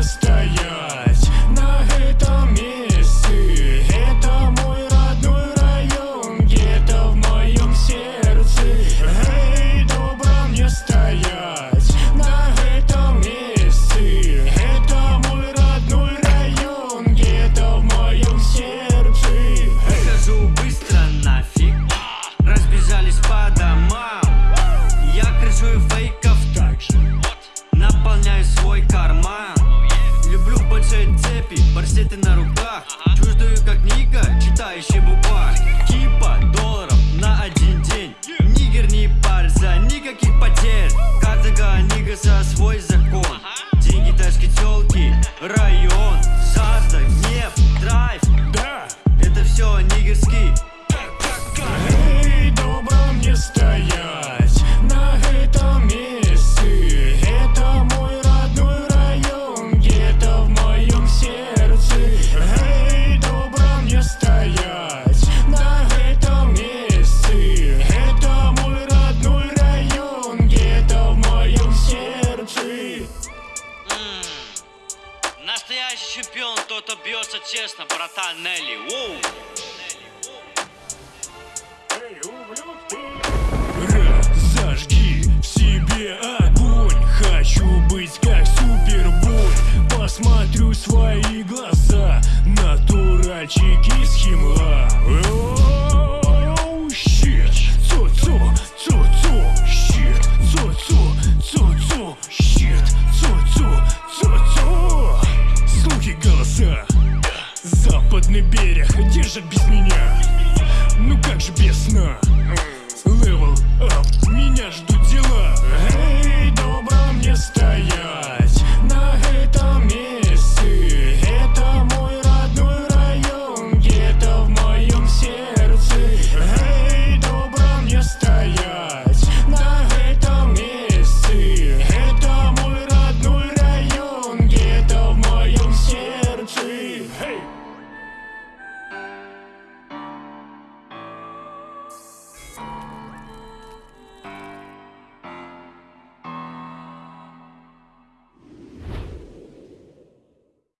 где стоять 땐날 오빠 стоять. На этом месте. Это мой родной район, где-то в моем сердце. Mm. Настоящий чемпион, кто-то бьется честно, братан Нелли. Воу. Разожги в себе огонь. Хочу быть как супербой. Посмотрю свои глаза на то Цу-цу. Слухи голоса. Западный берег держит без меня. Ну как же без сна